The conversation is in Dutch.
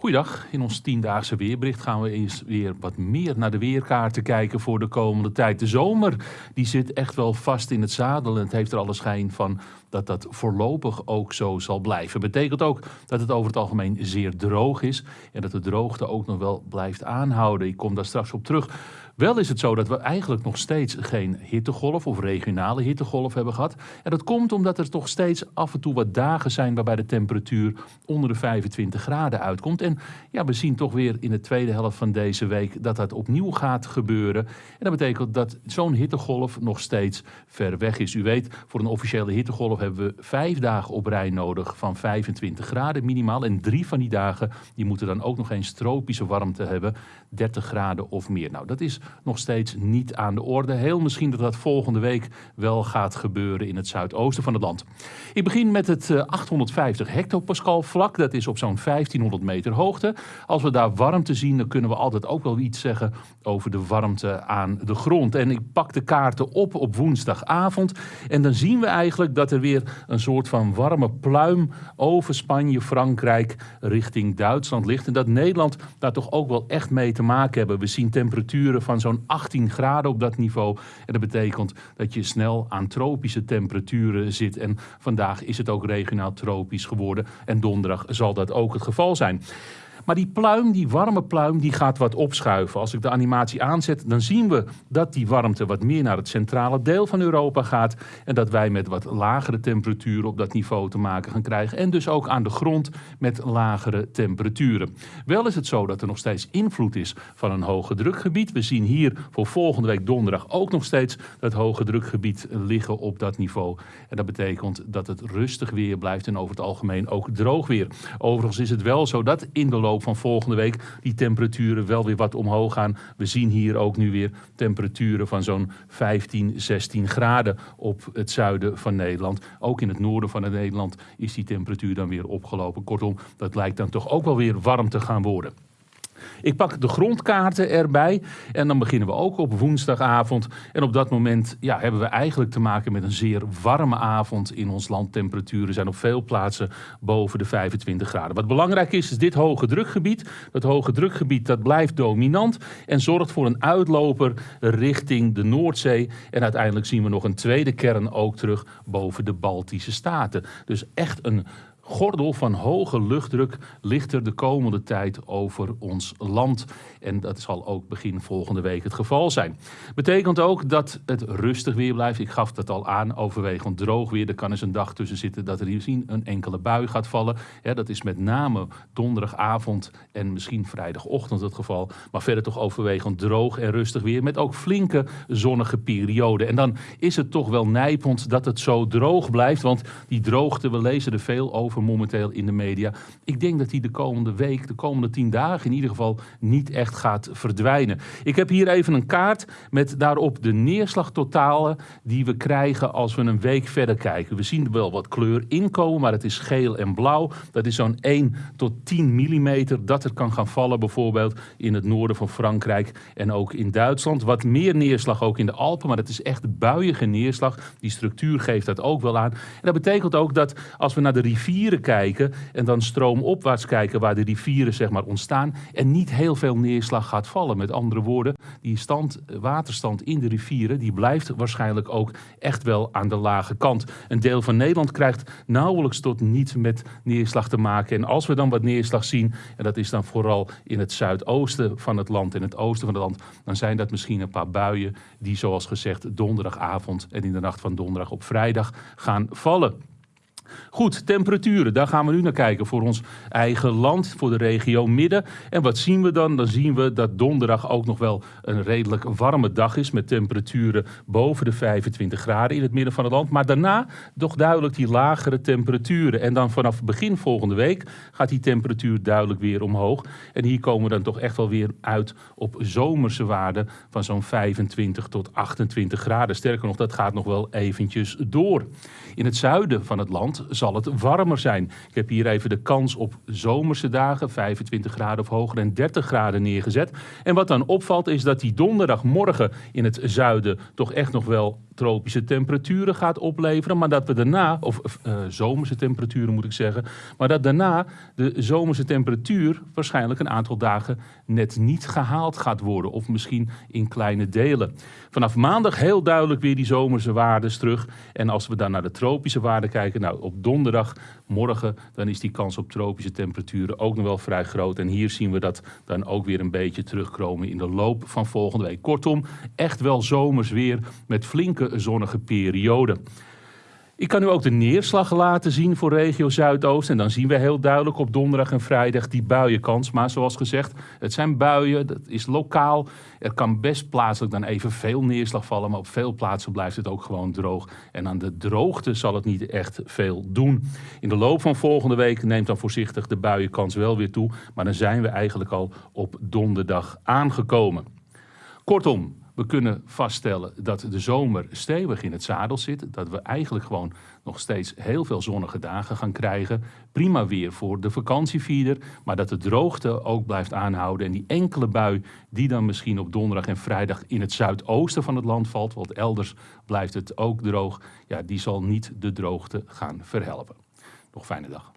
Goeiedag, in ons tiendaagse weerbericht gaan we eens weer wat meer naar de weerkaarten kijken voor de komende tijd. De zomer die zit echt wel vast in het zadel en het heeft er alle schijn van dat dat voorlopig ook zo zal blijven. Betekent ook dat het over het algemeen zeer droog is en dat de droogte ook nog wel blijft aanhouden. Ik kom daar straks op terug. Wel is het zo dat we eigenlijk nog steeds geen hittegolf of regionale hittegolf hebben gehad. En dat komt omdat er toch steeds af en toe wat dagen zijn waarbij de temperatuur onder de 25 graden uitkomt. En ja, we zien toch weer in de tweede helft van deze week dat dat opnieuw gaat gebeuren. En dat betekent dat zo'n hittegolf nog steeds ver weg is. U weet, voor een officiële hittegolf hebben we vijf dagen op rij nodig van 25 graden minimaal. En drie van die dagen die moeten dan ook nog eens tropische warmte hebben, 30 graden of meer. Nou, dat is nog steeds niet aan de orde. Heel misschien dat dat volgende week wel gaat gebeuren in het zuidoosten van het land. Ik begin met het 850 eh, hectopascal vlak. Dat is op zo'n 1500 meter hoogte. Als we daar warmte zien, dan kunnen we altijd ook wel iets zeggen over de warmte aan de grond. En ik pak de kaarten op op woensdagavond. En dan zien we eigenlijk dat er weer een soort van warme pluim over Spanje, Frankrijk richting Duitsland ligt. En dat Nederland daar toch ook wel echt mee te maken hebben. We zien temperaturen van zo'n 18 graden op dat niveau. En dat betekent dat je snel aan tropische temperaturen zit. En vandaag is het ook regionaal tropisch geworden. En donderdag zal dat ook het geval zijn. Maar die pluim, die warme pluim, die gaat wat opschuiven. Als ik de animatie aanzet, dan zien we dat die warmte wat meer naar het centrale deel van Europa gaat. En dat wij met wat lagere temperaturen op dat niveau te maken gaan krijgen. En dus ook aan de grond met lagere temperaturen. Wel is het zo dat er nog steeds invloed is van een hoge drukgebied. We zien hier voor volgende week donderdag ook nog steeds dat hoge drukgebied liggen op dat niveau. En dat betekent dat het rustig weer blijft en over het algemeen ook droog weer. Overigens is het wel zo dat in de loop van volgende week die temperaturen wel weer wat omhoog gaan. We zien hier ook nu weer temperaturen van zo'n 15, 16 graden op het zuiden van Nederland. Ook in het noorden van Nederland is die temperatuur dan weer opgelopen. Kortom, dat lijkt dan toch ook wel weer warm te gaan worden. Ik pak de grondkaarten erbij en dan beginnen we ook op woensdagavond. En op dat moment ja, hebben we eigenlijk te maken met een zeer warme avond in ons land. Temperaturen zijn op veel plaatsen boven de 25 graden. Wat belangrijk is, is dit hoge drukgebied. Dat hoge drukgebied dat blijft dominant en zorgt voor een uitloper richting de Noordzee. En uiteindelijk zien we nog een tweede kern ook terug boven de Baltische Staten. Dus echt een gordel van hoge luchtdruk ligt er de komende tijd over ons land. En dat zal ook begin volgende week het geval zijn. Betekent ook dat het rustig weer blijft. Ik gaf dat al aan, overwegend droog weer. Er kan eens een dag tussen zitten dat er hier een enkele bui gaat vallen. Dat is met name donderdagavond en misschien vrijdagochtend het geval. Maar verder toch overwegend droog en rustig weer. Met ook flinke zonnige perioden. En dan is het toch wel nijpend dat het zo droog blijft. Want die droogte, we lezen er veel over momenteel in de media. Ik denk dat die de komende week, de komende tien dagen in ieder geval niet echt gaat verdwijnen. Ik heb hier even een kaart met daarop de neerslagtotalen die we krijgen als we een week verder kijken. We zien wel wat kleur inkomen, maar het is geel en blauw. Dat is zo'n 1 tot 10 millimeter dat er kan gaan vallen bijvoorbeeld in het noorden van Frankrijk en ook in Duitsland. Wat meer neerslag ook in de Alpen, maar dat is echt buiige neerslag. Die structuur geeft dat ook wel aan. En dat betekent ook dat als we naar de kijken en dan stroomopwaarts kijken waar de rivieren zeg maar, ontstaan en niet heel veel neerslag gaat vallen. Met andere woorden, die stand, waterstand in de rivieren die blijft waarschijnlijk ook echt wel aan de lage kant. Een deel van Nederland krijgt nauwelijks tot niet met neerslag te maken. En als we dan wat neerslag zien, en dat is dan vooral in het zuidoosten van het land en het oosten van het land, dan zijn dat misschien een paar buien die zoals gezegd donderdagavond en in de nacht van donderdag op vrijdag gaan vallen. Goed, temperaturen, daar gaan we nu naar kijken voor ons eigen land, voor de regio Midden. En wat zien we dan? Dan zien we dat donderdag ook nog wel een redelijk warme dag is met temperaturen boven de 25 graden in het midden van het land. Maar daarna toch duidelijk die lagere temperaturen. En dan vanaf begin volgende week gaat die temperatuur duidelijk weer omhoog. En hier komen we dan toch echt wel weer uit op zomerse waarden van zo'n 25 tot 28 graden. Sterker nog, dat gaat nog wel eventjes door. In het zuiden van het land zal het warmer zijn. Ik heb hier even de kans op zomerse dagen, 25 graden of hoger en 30 graden neergezet. En wat dan opvalt is dat die donderdagmorgen in het zuiden toch echt nog wel tropische temperaturen gaat opleveren. Maar dat we daarna, of uh, zomerse temperaturen moet ik zeggen. Maar dat daarna de zomerse temperatuur waarschijnlijk een aantal dagen net niet gehaald gaat worden. Of misschien in kleine delen. Vanaf maandag heel duidelijk weer die zomerse waarden terug. En als we dan naar de tropische waarden kijken. Nou, op donderdagmorgen dan is die kans op tropische temperaturen ook nog wel vrij groot. En hier zien we dat dan ook weer een beetje terugkomen in de loop van volgende week. Kortom, echt wel zomers weer met flinke zonnige periode. Ik kan u ook de neerslag laten zien voor regio Zuidoost. En dan zien we heel duidelijk op donderdag en vrijdag die buienkans. Maar zoals gezegd, het zijn buien, dat is lokaal. Er kan best plaatselijk dan even veel neerslag vallen. Maar op veel plaatsen blijft het ook gewoon droog. En aan de droogte zal het niet echt veel doen. In de loop van volgende week neemt dan voorzichtig de buienkans wel weer toe. Maar dan zijn we eigenlijk al op donderdag aangekomen. Kortom, we kunnen vaststellen dat de zomer stevig in het zadel zit. Dat we eigenlijk gewoon nog steeds heel veel zonnige dagen gaan krijgen. Prima weer voor de vakantievierder. Maar dat de droogte ook blijft aanhouden. En die enkele bui die dan misschien op donderdag en vrijdag in het zuidoosten van het land valt. Want elders blijft het ook droog. Ja, die zal niet de droogte gaan verhelpen. Nog fijne dag.